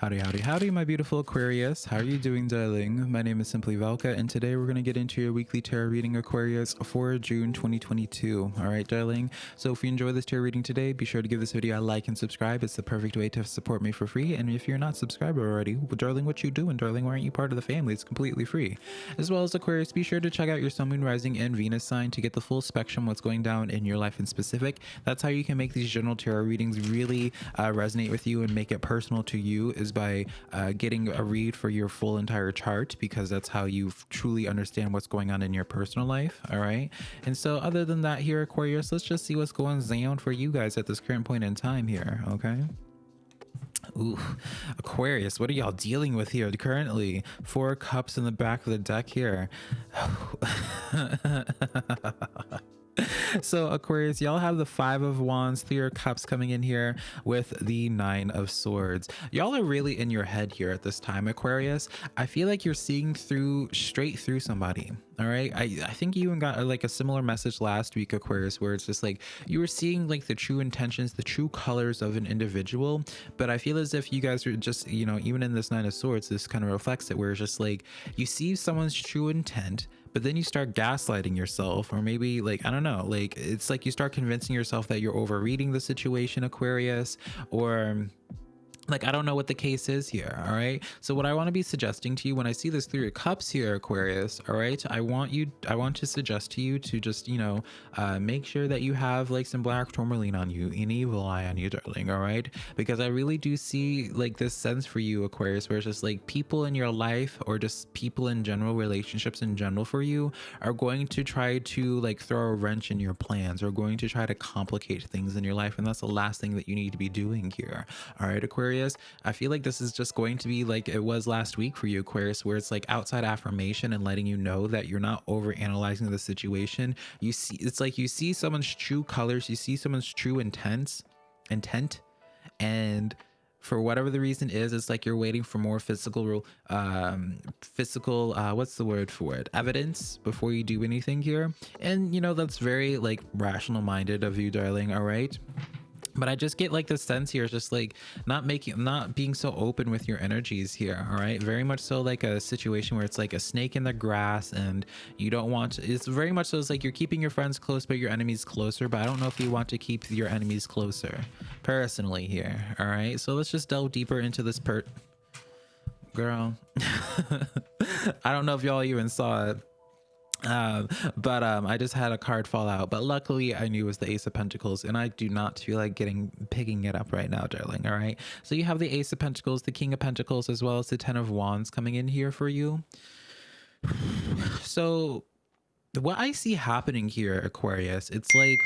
Howdy, howdy, howdy, my beautiful Aquarius. How are you doing, darling? My name is Simply Velka, and today we're going to get into your weekly tarot reading, Aquarius, for June 2022. All right, darling? So if you enjoy this tarot reading today, be sure to give this video a like and subscribe. It's the perfect way to support me for free. And if you're not subscribed already, well, darling, what you doing, darling? Why aren't you part of the family? It's completely free. As well as Aquarius, be sure to check out your Sun, Moon, Rising, and Venus sign to get the full spectrum what's going down in your life in specific. That's how you can make these general tarot readings really uh, resonate with you and make it personal to you is by uh, getting a read for your full entire chart because that's how you truly understand what's going on in your personal life. All right. And so, other than that, here, Aquarius, let's just see what's going down for you guys at this current point in time here. Okay. Ooh, Aquarius, what are y'all dealing with here currently? Four cups in the back of the deck here. so aquarius y'all have the five of wands three of cups coming in here with the nine of swords. Y'all are really in your head here at this time aquarius. I feel like you're seeing through straight through somebody all right? I i think you even got uh, like a similar message last week aquarius where it's just like you were seeing like the true intentions the true colors of an individual but i feel as if you guys are just you know even in this nine of swords this kind of reflects it where it's just like you see someone's true intent but then you start gaslighting yourself or maybe like i don't know like it's like you start convincing yourself that you're overreading the situation aquarius or like i don't know what the case is here all right? So what i want to be suggesting to you when i see this three of cups here aquarius all right i want you i want to suggest to you to just you know uh make sure that you have like some black tourmaline on you an evil eye on you darling all right? Because i really do see like this sense for you aquarius where it's just like people in your life or just people in general relationships in general for you are going to try to like throw a wrench in your plans or going to try to complicate things in your life and that's the last thing that you need to be doing here all right aquarius Aquarius, I feel like this is just going to be like it was last week for you, Aquarius, where it's like outside affirmation and letting you know that you're not over analyzing the situation. You see, it's like you see someone's true colors, you see someone's true intents, intent, and for whatever the reason is it's like you're waiting for more physical um physical uh what's the word for it? Evidence before you do anything here. And you know that's very like rational minded of you darling all right but i just get like the sense here just like not making not being so open with your energies here all right? Very much so like a situation where it's like a snake in the grass and you don't want to, it's very much so it's like you're keeping your friends close but your enemies closer but i don't know if you want to keep your enemies closer personally here all right? So let's just delve deeper into this per girl. I don't know if y'all even saw it um but um i just had a card fall out but luckily i knew it was the ace of pentacles and i do not feel like getting picking it up right now darling all right? So you have the ace of pentacles the king of pentacles as well as the ten of wands coming in here for you. So what i see happening here aquarius it's like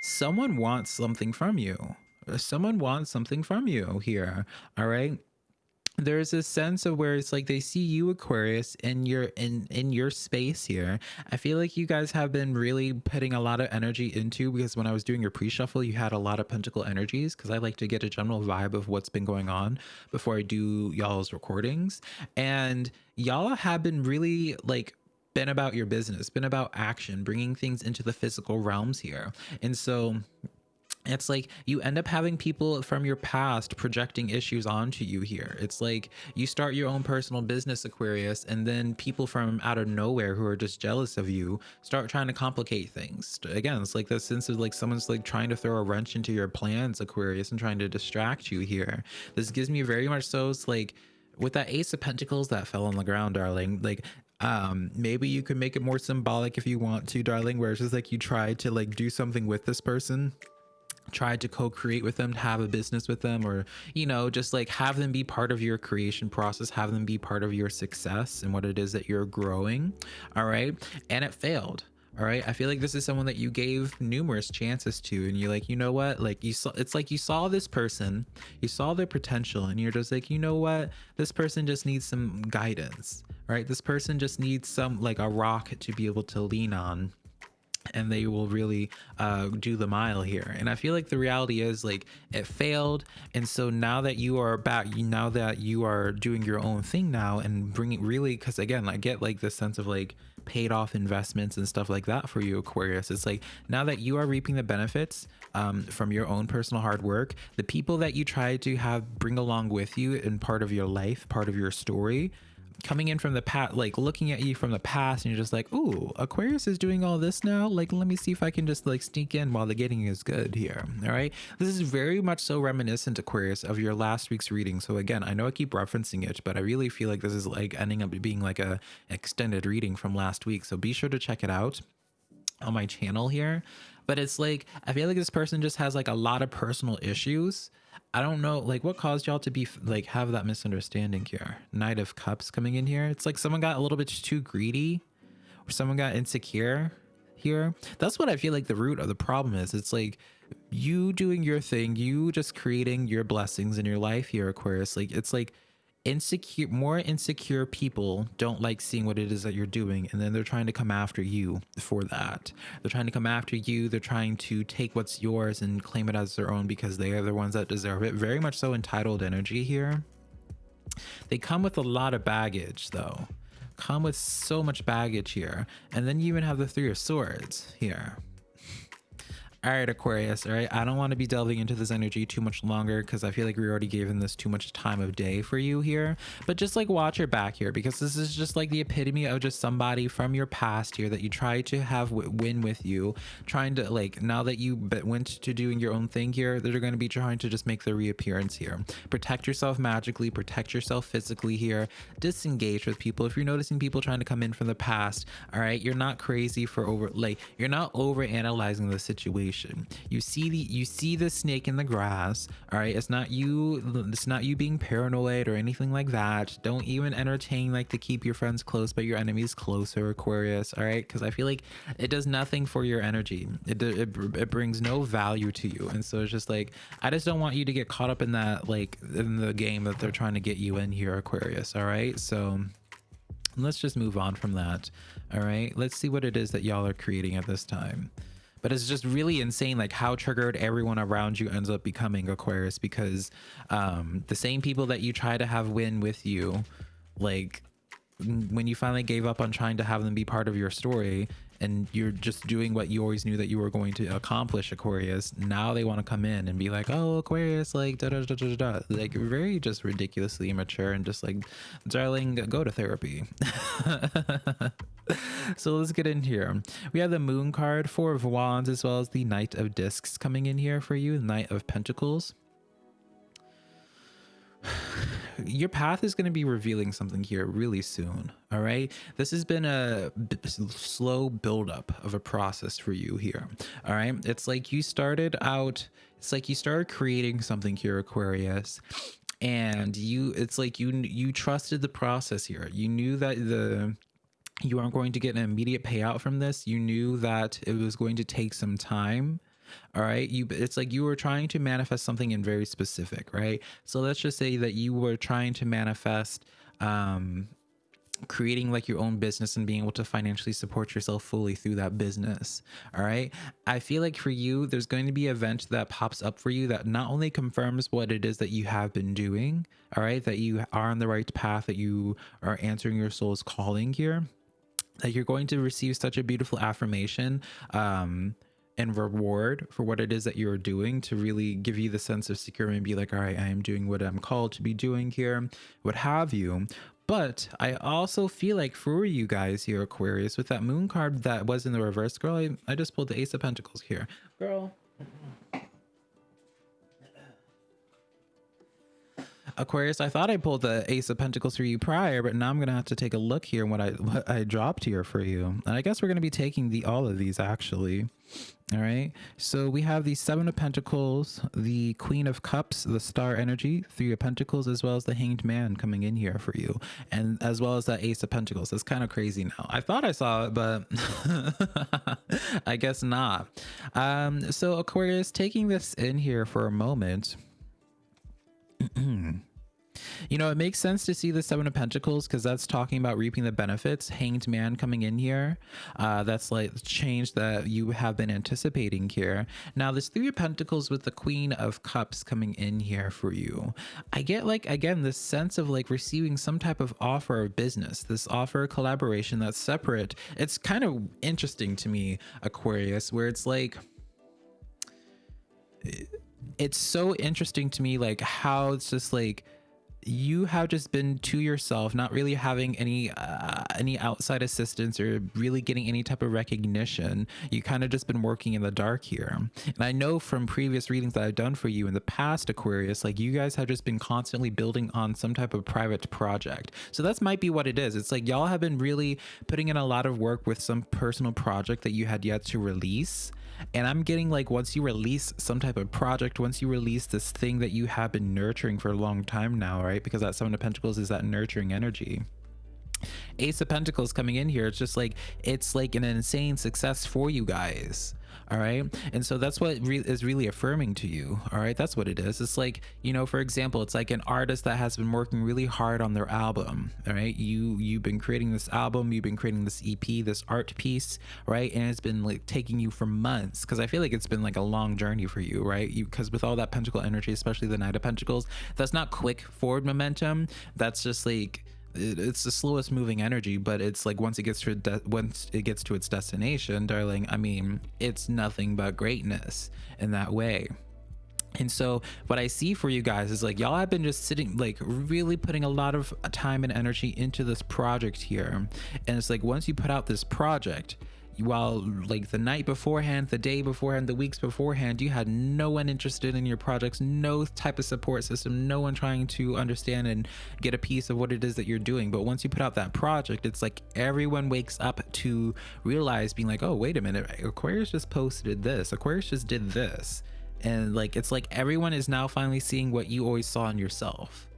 someone wants something from you. Someone wants something from you here all right there's a sense of where it's like they see you aquarius in your in in your space here. I feel like you guys have been really putting a lot of energy into because when i was doing your pre-shuffle you had a lot of pentacle energies because i like to get a general vibe of what's been going on before i do y'all's recordings. And y'all have been really like been about your business been about action bringing things into the physical realms here. And so it's like you end up having people from your past projecting issues onto you here. It's like you start your own personal business, Aquarius, and then people from out of nowhere who are just jealous of you start trying to complicate things. Again, it's like the sense of like someone's like trying to throw a wrench into your plans, Aquarius, and trying to distract you here. This gives me very much so it's like with that ace of pentacles that fell on the ground darling like um maybe you could make it more symbolic if you want to darling where it's just like you try to like do something with this person tried to co-create with them to have a business with them or you know just like have them be part of your creation process have them be part of your success and what it is that you're growing all right? And it failed all right? I feel like this is someone that you gave numerous chances to and you're like you know what? Like you saw it's like you saw this person you saw their potential and you're just like you know what? This person just needs some guidance right? This person just needs some like a rock to be able to lean on and they will really uh, do the mile here. And I feel like the reality is like it failed, and so now that you are back, you now that you are doing your own thing now and bringing really, because again, I get like the sense of like paid off investments and stuff like that for you, Aquarius. It's like now that you are reaping the benefits um, from your own personal hard work, the people that you try to have bring along with you in part of your life, part of your story coming in from the past, like looking at you from the past, and you're just like, "Ooh, Aquarius is doing all this now. Like, let me see if I can just like sneak in while the getting is good here." All right, this is very much so reminiscent, Aquarius, of your last week's reading. So again, I know I keep referencing it, but I really feel like this is like ending up being like a extended reading from last week. So be sure to check it out on my channel here. But it's like I feel like this person just has like a lot of personal issues I don't know, like what caused y'all to be like have that misunderstanding here. Knight of Cups coming in here. It's like someone got a little bit too greedy, or someone got insecure here. That's what I feel like the root of the problem is. It's like you doing your thing, you just creating your blessings in your life here, Aquarius. Like it's like insecure more insecure people don't like seeing what it is that you're doing and then they're trying to come after you for that. They're trying to come after you. They're trying to take what's yours and claim it as their own because they are the ones that deserve it. Very much so entitled energy here. They come with a lot of baggage though. Come with so much baggage here. And then you even have the three of swords here all right, Aquarius. All right. I don't want to be delving into this energy too much longer because I feel like we already gave this too much time of day for you here. But just like watch your back here because this is just like the epitome of just somebody from your past here that you try to have win with you. Trying to like now that you went to doing your own thing here, they're going to be trying to just make their reappearance here. Protect yourself magically, protect yourself physically here. Disengage with people. If you're noticing people trying to come in from the past, all right, you're not crazy for over like you're not over analyzing the situation You see the you see the snake in the grass. All right, it's not you. It's not you being paranoid or anything like that. Don't even entertain like to keep your friends close but your enemies closer, Aquarius. All right, because I feel like it does nothing for your energy. It, it it brings no value to you, and so it's just like I just don't want you to get caught up in that like in the game that they're trying to get you in here, Aquarius. All right, so let's just move on from that. All right, let's see what it is that y'all are creating at this time but it's just really insane like how triggered everyone around you ends up becoming aquarius because um the same people that you try to have win with you like when you finally gave up on trying to have them be part of your story and you're just doing what you always knew that you were going to accomplish aquarius now they want to come in and be like oh aquarius like da da da da da. Like very just ridiculously immature and just like darling go to therapy so let's get in here we have the moon card four of wands as well as the knight of discs coming in here for you knight of pentacles your path is going to be revealing something here really soon. All right. This has been a slow buildup of a process for you here. All right. It's like you started out, it's like you started creating something here, Aquarius. And you, it's like you, you trusted the process here. You knew that the, you aren't going to get an immediate payout from this. You knew that it was going to take some time all right? You it's like you were trying to manifest something in very specific right? So let's just say that you were trying to manifest um creating like your own business and being able to financially support yourself fully through that business all right? I feel like for you there's going to be an event that pops up for you that not only confirms what it is that you have been doing all right that you are on the right path that you are answering your soul's calling here that you're going to receive such a beautiful affirmation um and reward for what it is that you're doing to really give you the sense of security and be like, all right, I am doing what I'm called to be doing here, what have you. But I also feel like for you guys here, Aquarius, with that moon card that was in the reverse, girl, I, I just pulled the Ace of Pentacles here. Girl, Aquarius, I thought I pulled the Ace of Pentacles for you prior, but now I'm gonna have to take a look here what I what I dropped here for you. And I guess we're gonna be taking the all of these actually. All right. So we have the Seven of Pentacles, the Queen of Cups, the Star Energy, Three of Pentacles, as well as the Hanged Man coming in here for you, and as well as that Ace of Pentacles. It's kind of crazy now. I thought I saw it, but I guess not. Um, so Aquarius, taking this in here for a moment. You know, it makes sense to see the Seven of Pentacles because that's talking about reaping the benefits. Hanged Man coming in here. Uh, that's like the change that you have been anticipating here. Now, this Three of Pentacles with the Queen of Cups coming in here for you. I get like, again, this sense of like receiving some type of offer of business, this offer of collaboration that's separate. It's kind of interesting to me, Aquarius, where it's like, it's so interesting to me like how it's just like you have just been to yourself not really having any uh, any outside assistance or really getting any type of recognition. You kind of just been working in the dark here. And i know from previous readings that i've done for you in the past aquarius like you guys have just been constantly building on some type of private project. So that's might be what it is. It's like y'all have been really putting in a lot of work with some personal project that you had yet to release and I'm getting like once you release some type of project, once you release this thing that you have been nurturing for a long time now, right? Because that Seven of Pentacles is that nurturing energy. Ace of Pentacles coming in here, it's just like it's like an insane success for you guys all right? And so that's what re is really affirming to you. All right? That's what it is. It's like you know for example it's like an artist that has been working really hard on their album. All right? You you've been creating this album you've been creating this ep this art piece right? And it's been like taking you for months because i feel like it's been like a long journey for you right? You because with all that pentacle energy especially the knight of pentacles that's not quick forward momentum. That's just like it's the slowest moving energy but it's like once it gets to once it gets to its destination darling i mean it's nothing but greatness in that way and so what I see for you guys is like y'all have been just sitting like really putting a lot of time and energy into this project here. And it's like once you put out this project, while like the night beforehand, the day beforehand, the weeks beforehand, you had no one interested in your projects, no type of support system, no one trying to understand and get a piece of what it is that you're doing. But once you put out that project, it's like everyone wakes up to realize being like, oh, wait a minute, Aquarius just posted this, Aquarius just did this. And like it's like everyone is now finally seeing what you always saw in yourself.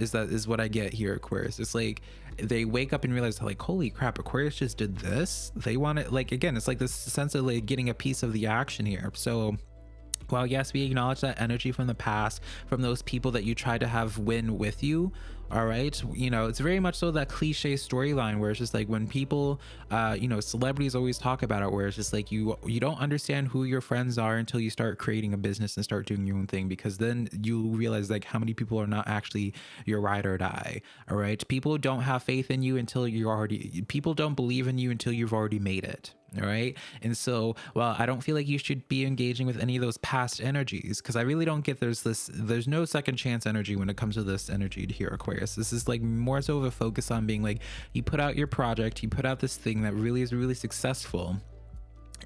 Is that is what I get here, Aquarius. It's like they wake up and realize like holy crap aquarius just did this they want it like again it's like this sense of like getting a piece of the action here so while yes we acknowledge that energy from the past from those people that you tried to have win with you all right? You know it's very much so that cliche storyline where it's just like when people uh you know celebrities always talk about it where it's just like you you don't understand who your friends are until you start creating a business and start doing your own thing because then you realize like how many people are not actually your ride or die all right? People don't have faith in you until you're already people don't believe in you until you've already made it all right? And so well i don't feel like you should be engaging with any of those past energies because i really don't get there's this there's no second chance energy when it comes to this energy here aquarius. This is like more so of a focus on being like you put out your project you put out this thing that really is really successful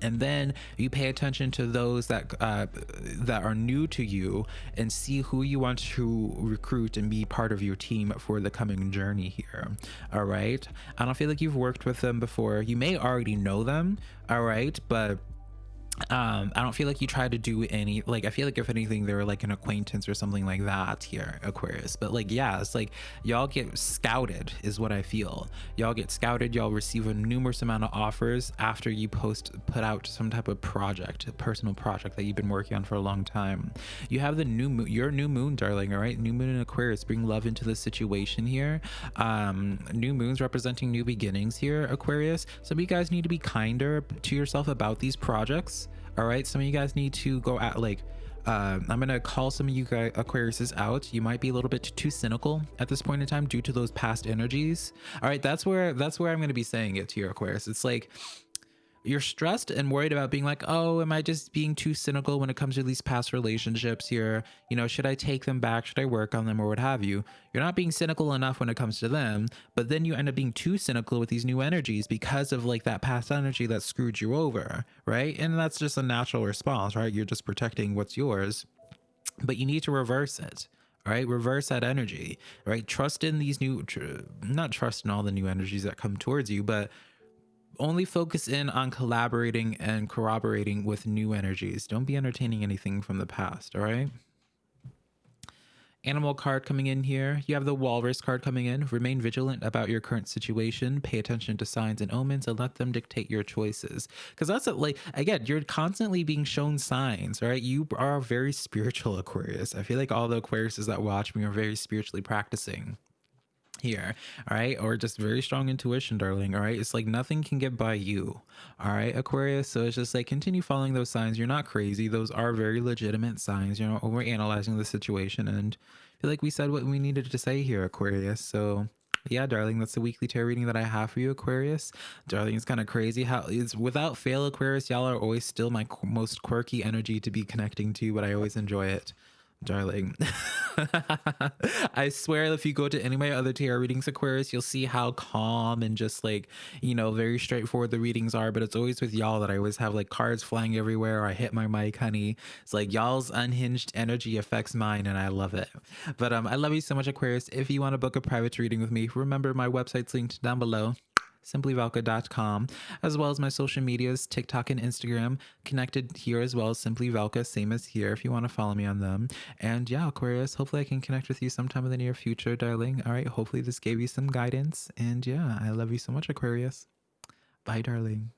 and then you pay attention to those that uh, that are new to you and see who you want to recruit and be part of your team for the coming journey here. All right? I don't feel like you've worked with them before. You may already know them. All right? But um i don't feel like you try to do any like i feel like if anything they were like an acquaintance or something like that here aquarius. But like yeah it's like y'all get scouted is what i feel. Y'all get scouted y'all receive a numerous amount of offers after you post put out some type of project a personal project that you've been working on for a long time. You have the new moon your new moon darling all right? New moon in aquarius bring love into the situation here. Um new moons representing new beginnings here aquarius. Some of you guys need to be kinder to yourself about these projects all right some of you guys need to go at like uh, I'm gonna call some of you guys Aquariuses out. You might be a little bit too cynical at this point in time due to those past energies. All right, that's where that's where I'm gonna be saying it to your Aquarius. It's like you're stressed and worried about being like, oh, am I just being too cynical when it comes to these past relationships here? You know, should I take them back? Should I work on them or what have you? You're not being cynical enough when it comes to them, but then you end up being too cynical with these new energies because of like that past energy that screwed you over, right? And that's just a natural response, right? You're just protecting what's yours, but you need to reverse it right reverse that energy right trust in these new tr- not trust in all the new energies that come towards you but only focus in on collaborating and corroborating with new energies. Don't be entertaining anything from the past, all right? animal card coming in here. You have the walrus card coming in. Remain vigilant about your current situation. Pay attention to signs and omens and let them dictate your choices. Because that's a, like, again, you're constantly being shown signs, right? You are a very spiritual, Aquarius. I feel like all the Aquariuses that watch me are very spiritually practicing here all right? Or just very strong intuition darling all right? It's like nothing can get by you all right aquarius? So it's just like continue following those signs. You're not crazy. Those are very legitimate signs. You're analyzing the situation. And I feel like we said what we needed to say here aquarius. So yeah darling that's the weekly tarot reading that i have for you aquarius. Darling it's kind of crazy how it's without fail aquarius y'all are always still my most quirky energy to be connecting to but i always enjoy it darling. I swear, if you go to any of my other tarot readings, Aquarius, you'll see how calm and just like, you know, very straightforward the readings are. But it's always with y'all that I always have like cards flying everywhere. or I hit my mic, honey. It's like y'all's unhinged energy affects mine, and I love it. But um, I love you so much, Aquarius. If you want to book a private reading with me, remember my website's linked down below simplyvelka.com, as well as my social medias, TikTok and Instagram, connected here as well as Simply Velka, same as here if you want to follow me on them. And yeah, Aquarius, hopefully I can connect with you sometime in the near future, darling. All right, hopefully this gave you some guidance. And yeah, I love you so much, Aquarius. Bye, darling.